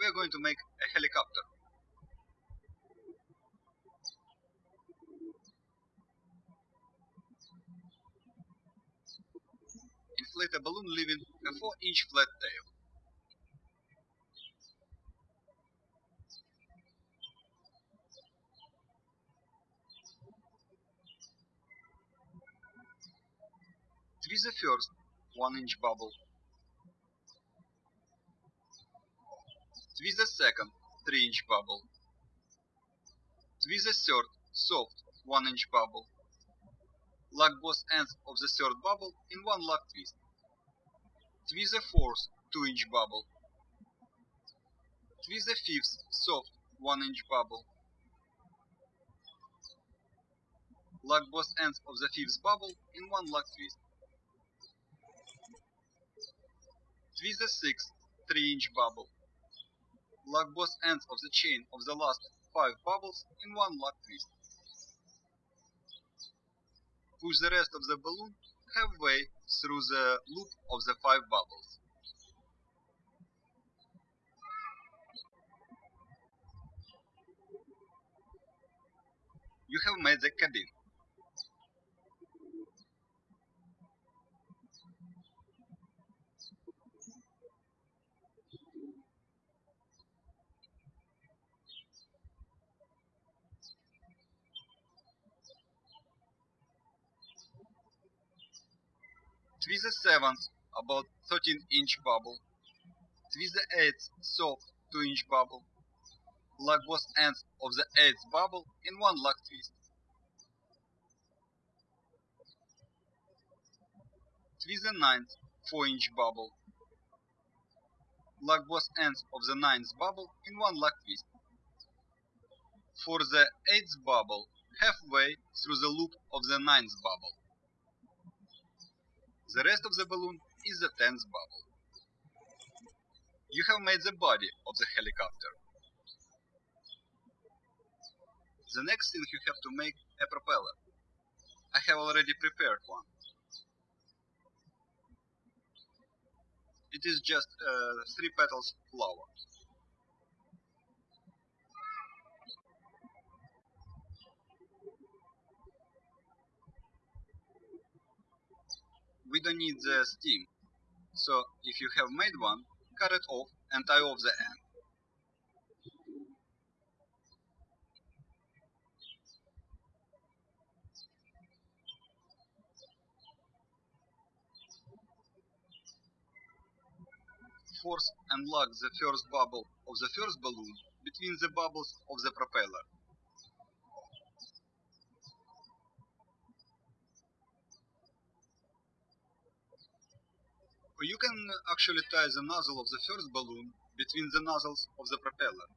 we are going to make a helicopter. Inflate a balloon leaving a 4 inch flat tail. Twist the first 1 inch bubble. Twist the second 3 inch bubble. Twist the third soft 1 inch bubble. Lock both ends of the third bubble in one lock twist. Twist the fourth 2 inch bubble. Twist the fifth soft 1 inch bubble. Lock both ends of the fifth bubble in one lock twist. Twist the sixth 3 inch bubble. Lock both ends of the chain of the last 5 bubbles in one lock twist. Push the rest of the balloon halfway through the loop of the 5 bubbles. You have made the cabin. Twist the seventh, about 13 inch bubble. Twist the eighth, soft 2 inch bubble. Lock both ends of the eighth bubble in one lock twist. Twist the ninth, 4 inch bubble. Lock both ends of the ninth bubble in one lock twist. For the eighth bubble, halfway through the loop of the ninth bubble. The rest of the balloon is the tenth bubble. You have made the body of the helicopter. The next thing you have to make a propeller. I have already prepared one. It is just uh, three petals flower. We don't need the steam. So if you have made one, cut it off and tie off the end. Force and lock the first bubble of the first balloon between the bubbles of the propeller. You can uh, actually tie the nozzle of the first balloon between the nozzles of the propeller.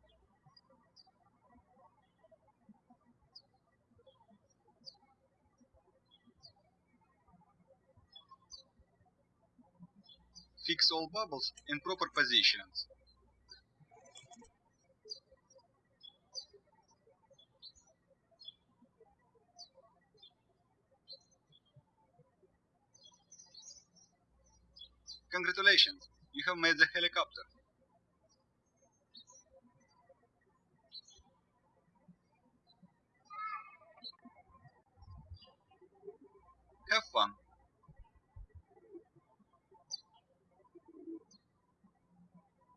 Fix all bubbles in proper positions. Congratulations, you have made the helicopter. Have fun.